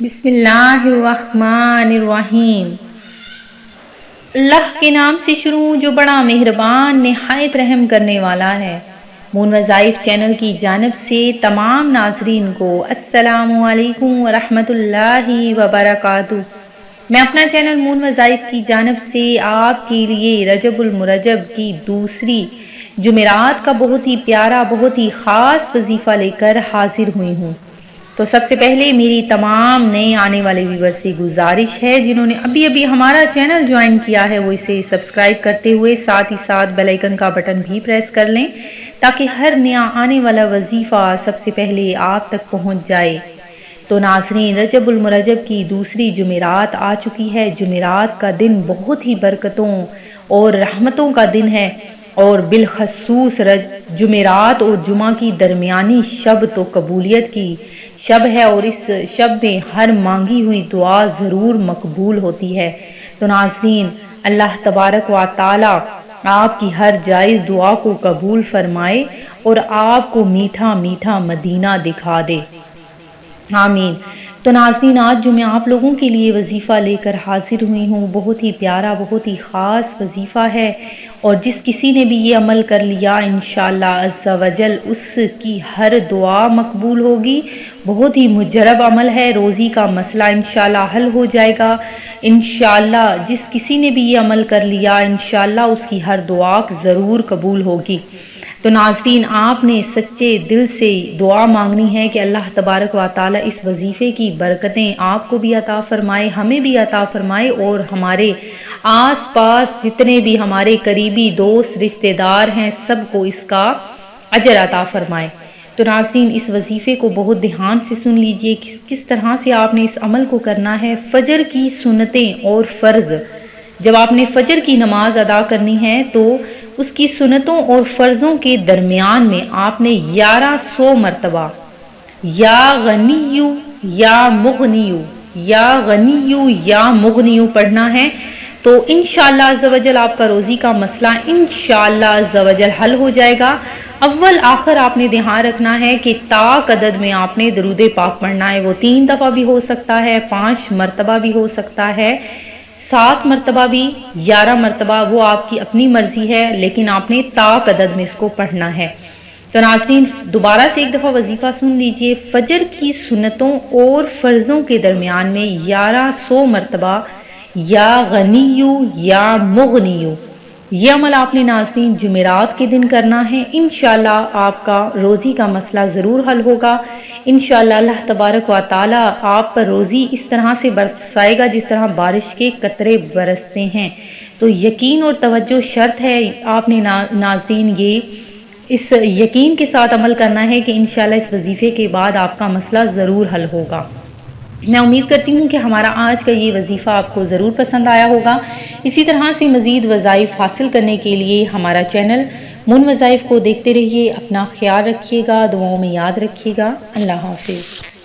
بسم اللہ الرحمن الرحیم اللہ کے نام سے شروع جو بڑا مہربان، نہایت رحم کرنے والا ہے۔ مون وظائف چینل کی جانب سے تمام ناظرین کو السلام علیکم ورحمۃ اللہ وبرکاتہ۔ میں اپنا چینل مون وظائف کی جانب سے آپ کے لیے رجب المرجب کی دوسری جمعرات کا بہت ہی پیارا، بہت ہی خاص وظیفہ لے کر حاضر ہوئی ہوں۔ تو سب سے پہلے میری تمام نئے آنے والے ویور سے گزارش ہے، جنہوں نے ابھی ابھی ہمارا چینل جوائن کیا ہے، وہ اسے سبسکرائب کرتے ہوئے ساتھ ہی ساتھ بیلائکن کا بٹن بھی پریس کر لیں تاکہ ہر نیا آنے والا وظیفہ سب سے پہلے آپ تک پہنچ جائے۔ تو ناظرین، رجب المرجب کی دوسری جمعرات آ چکی ہے۔ جمعرات کا دن بہت ہی برکتوں اور رحمتوں کا دن ہے۔ اور بالخصوص جمعرات اور جمعہ کی درمیانی شب تو قبولیت کی شب ہے اور اس شب میں ہر مانگی ہوئی دعا ضرور مقبول ہوتی ہے۔ تو ناظرین، اللہ تبارک و تعالی آپ کی ہر جائز دعا کو قبول فرمائے اور آپ کو میٹھا میٹھا مدینہ دکھا دے۔ آمین۔ تو ناظرین، آج جو میں آپ لوگوں کے لیے وظیفہ لے کر حاضر ہوئی ہوں، بہت ہی پیارا، بہت ہی خاص وظیفہ ہے اور جس کسی نے بھی یہ عمل کر لیا، انشاءاللہ عز و جل، اس کی ہر دعا مقبول ہوگی۔ بہت ہی مجرب عمل ہے، روزی کا مسئلہ انشاءاللہ حل ہو جائے گا۔ انشاءاللہ جس کسی نے بھی یہ عمل کر لیا، انشاءاللہ اس کی ہر دعا ضرور قبول ہوگی۔ تو ناظرین، آپ نے سچے دل سے دعا مانگنی ہے کہ اللہ تبارک و تعالی اس وظیفے کی برکتیں آپ کو بھی عطا فرمائے، ہمیں بھی عطا فرمائے اور ہمارے آس پاس جتنے بھی ہمارے قریبی دوست، رشتہ دار ہیں، سب کو اس کا اجر عطا فرمائے۔ تو ناظرین، اس وظیفے کو بہت دھیان سے سن لیجیے، کس کس طرح سے آپ نے اس عمل کو کرنا ہے؟ فجر کی سنتیں اور فرض۔ جب آپ نے فجر کی نماز ادا کرنی ہے تو اس کی سنتوں اور فرضوں کے درمیان میں آپ نے گیارہ سو مرتبہ، یا غنیو یا مغنیو، یا غنیو یا مغنیو پڑھنا ہے، تو انشاءاللہ عزوجل آپ کا روزی کا مسئلہ انشاءاللہ عزوجل حل ہو جائے گا۔ اول آخر آپ نے دھیان رکھنا ہے کہ تاک عدد میں آپ نے درود پاک پڑھنا ہے، وہ تین دفعہ بھی ہو سکتا ہے، پانچ مرتبہ بھی ہو سکتا ہے۔ سات مرتبہ بھی گیارہ مرتبہ وہ آپ کی اپنی مرضی ہے، لیکن آپ نے تاک عدد میں اس کو پڑھنا ہے۔ تو ناظرین، دوبارہ سے ایک دفعہ وظیفہ سن لیجیے، فجر کی سنتوں اور فرضوں کے درمیان میں گیارہ سو مرتبہ، یا غنیو یا مغنیو۔ یہ عمل آپ نے ناظرین جمعرات کے دن کرنا ہے۔ انشاءاللہ آپ کا روزی کا مسئلہ ضرور حل ہوگا۔ انشاءاللہ اللہ تبارک و تعالی آپ پر روزی اس طرح سے برسائے گا جس طرح بارش کے قطرے برستے ہیں۔ تو یقین اور توجہ شرط ہے، آپ نے ناظرین، یہ اس یقین کے ساتھ عمل کرنا ہے کہ انشاءاللہ اس وظیفے کے بعد آپ کا مسئلہ ضرور حل ہوگا۔ میں امید کرتی ہوں کہ ہمارا آج کا یہ وظیفہ آپ کو ضرور پسند آیا ہوگا۔ اسی طرح سے مزید وظائف حاصل کرنے کے لیے ہمارا چینل من وظائف کو دیکھتے رہیے، اپنا خیال رکھیے گا، دعاؤں میں یاد رکھیے گا۔ اللہ حافظ۔